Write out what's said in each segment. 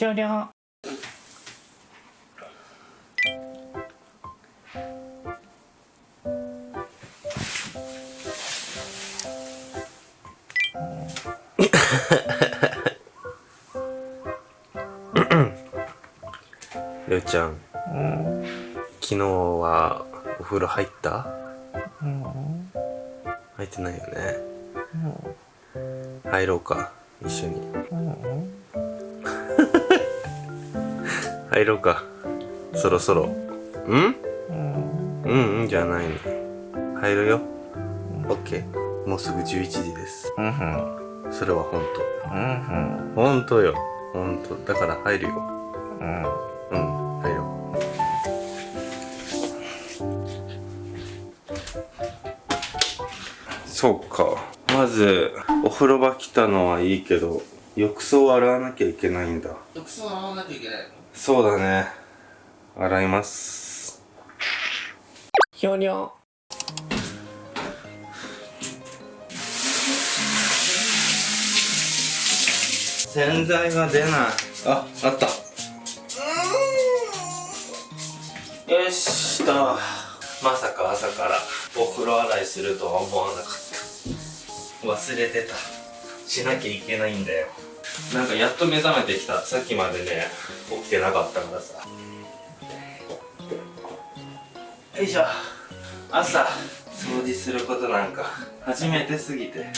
終了。りょうちゃん昨日はお風呂入った？入ってないよね。入ろうか一緒に。入ろうか。そろそろ。ん？うん。うんじゃないの。入るよ。オッケー。もうすぐ11時です。それは本当。本当よ。本当。だから入るよ。うん。入ろう。そうか。まずお風呂場来たのはいいけど浴槽を洗わなきゃいけないんだ。浴槽洗わなきゃいけないのそうだね。洗います。ひょにょ洗剤が出ない。ああった。よしと。まさか朝からお風呂洗いするとは思わなかった。忘れてた。しなきゃいけないんだよなんかやっと目覚めてきた。さっきまでね起きてなかったからさ。よいしょ。朝掃除することなんか初めてすぎて。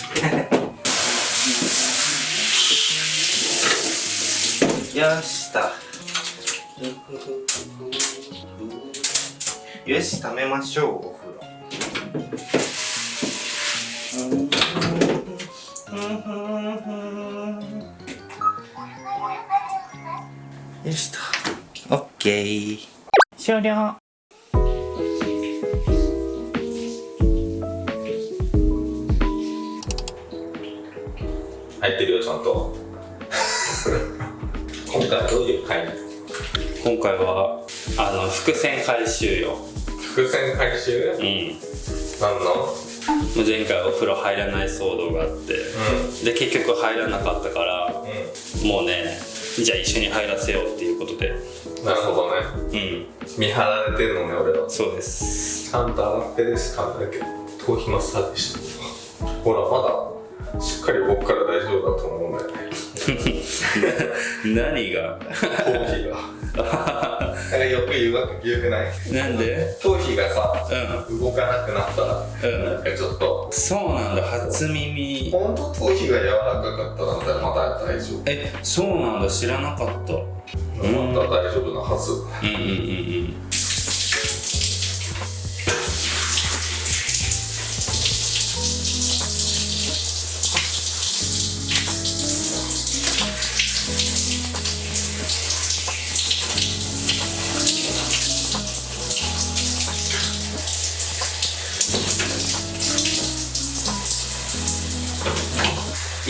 よした。よし溜めましょうお風呂。オッケー終了。入ってるよちゃんと。今回はどういう回？今回はあの伏線回収よ。伏線回収？うん。なんの前回お風呂入らない騒動があって、で結局入らなかったからうもうねじゃあ一緒に入らせようっていうことで。んなるほどね。うん。見張られてるのね俺は。そうです。ちゃんと洗ってるしかないけど頭皮マッサージしてる。ほらまだしっかり僕から大丈夫だと思うんだよね。何が？頭皮が だからよく言うわけ言うくない。なんで？頭皮がさ、う動かなくなったら、うん。なんかちょっと。そうなんだ初耳。本当頭皮が柔らかかったらまだ大丈夫。えそうなんだ知らなかった。うんまだ大丈夫なはず。うんうんうん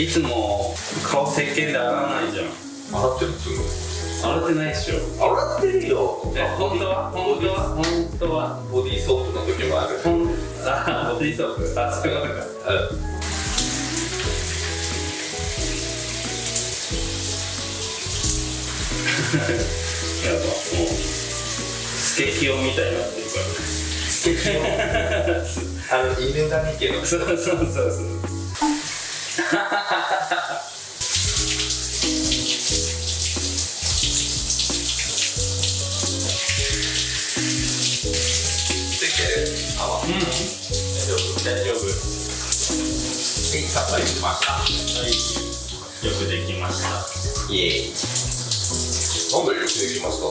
いつも顔石鹸で洗わないじゃん。洗ってるすぐ洗ってないっしょ。洗ってるよえ本当は？本当は。本当はボディーソープの時もある。あボディーソープ。あそういうことか。うん。やばもうスケキヨみたいになってるから。あの犬神家の。そうそうそうそうはいさっぱりしました。はい。よくできました。イエーイなんでよくできました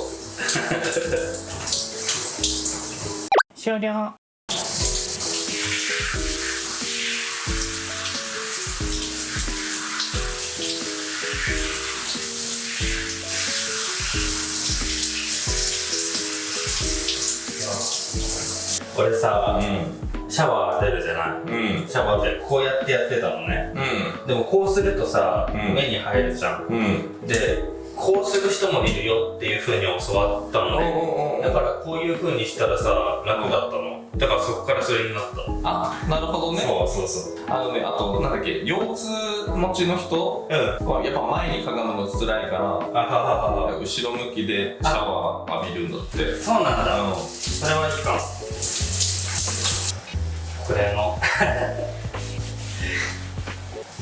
終了。これさ、うんシャワー出るじゃない？うん。シャワーでこうやってやってたのね。うでもこうするとさ、うん。目に入るじゃん。んうん。でこうする人もいるよっていう風に教わったのね。だからこういう風にしたらさ楽だったの。だからそこからそれになった。あなるほどね。そうそうそう。あのねあとなんだっけ腰痛持ちの人うん。はやっぱ前にかがむの辛いから後ろ向きでシャワー浴びるんだって。そうなんだ。うん。それはいいかもこれの。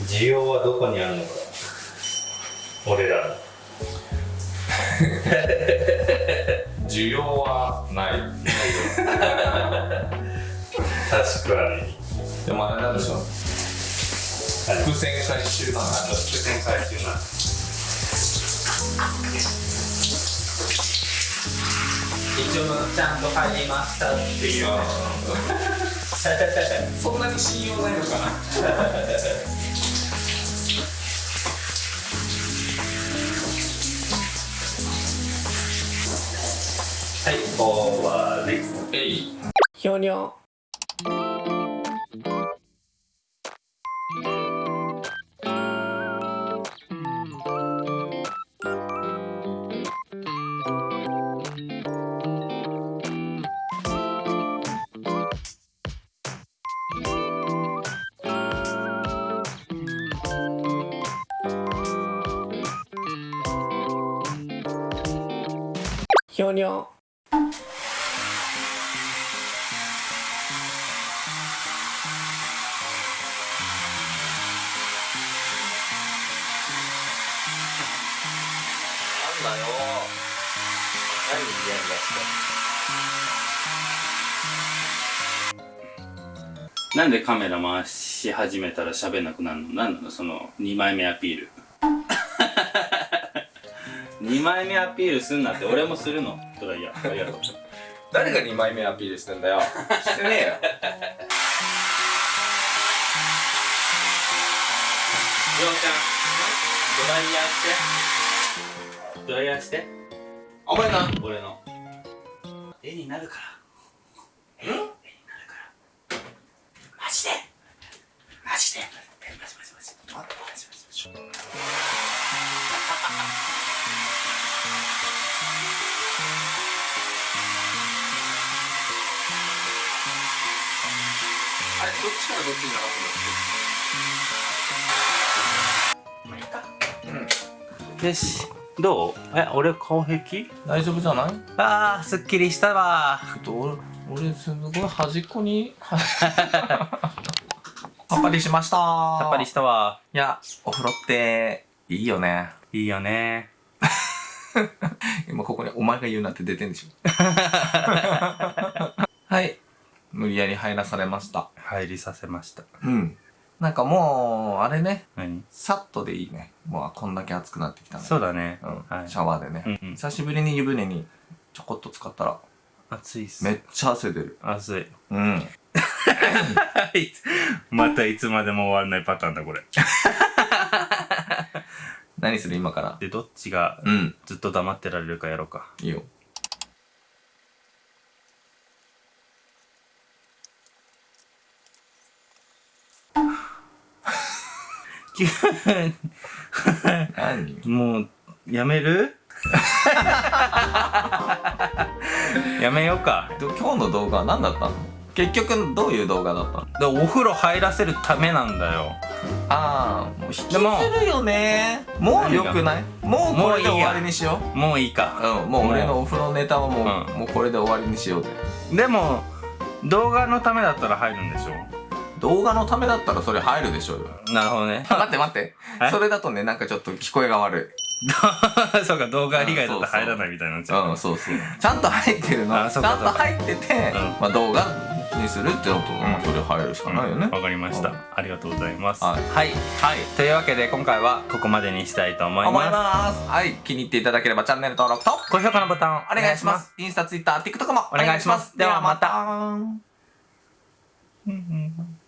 需要はどこにあるのか。俺らの。需要はない。確かに。でもあれなんでしょう。伏線回収だ伏線回収な。一応ちゃんと入りましたっていう。ね そんなに信用ないのかな？はい終わりえい。ひょにょひょにょなんだよ何ニヤニヤしてなんでカメラ回し始めたら喋んなくなるの？なんなの？その2枚目アピール。2枚目アピールすんなって俺もするの。それはいやありがとう。誰が2枚目アピールしてんだよ。してねえよ。りょうちゃんドライヤーして？ドライヤーして？お前な。俺の。絵になるからよし。どう？え俺顔平気？大丈夫じゃない？あーすっきりしたわ。俺俺すごい端っこに。さっぱりしました。さっぱりしたわ。いやお風呂っていいよね。いいよね。今ここにお前が言うなんて出てんでしょ。はい無理やり入らされました。入りさせました。うん。なんかもうあれね。何？さっとでいいね。もうこんだけ暑くなってきたねそうだね、うん。はい。シャワーでね、うんうん。久しぶりに湯船にちょこっと使ったら暑いっす。めっちゃ汗出る。暑い。うん。またいつまでも終わらないパターンだこれ。何する今から？でどっちがうん。ずっと黙ってられるかやろうか。いいよ 何？もうやめる？やめようか。で今日の動画は何だったの？結局どういう動画だったの？でお風呂入らせるためなんだよ。ああ。もう引きずでもるよね。もうよくない？もうこれで終わりにしよもういいか。ううんもう俺のお風呂ネタはもう,、うん。もうこれで終わりにしようぜ。でも動画のためだったら入るんでしょ？動画のためだったらそれ入るでしょうよ。なるほどね。待って待って。え？それだとねなんかちょっと聞こえが悪 そうか動画以外だと入らないみたいになっちいゃう。うんそうそう。ちゃんと入ってるの。ちゃんかと入ってて、うん。まあ動画にするってのと、まあそれ入るしかないよね、わかりました、うん。ありがとうございます。はい。はい、というわけで今回はここまでにしたいと思い思います。ますはい。気に入っていただければチャンネル登録と高評価のボタンお願いします。インスタツイッター TikTok もお願いします。ではまた。たうんうんうん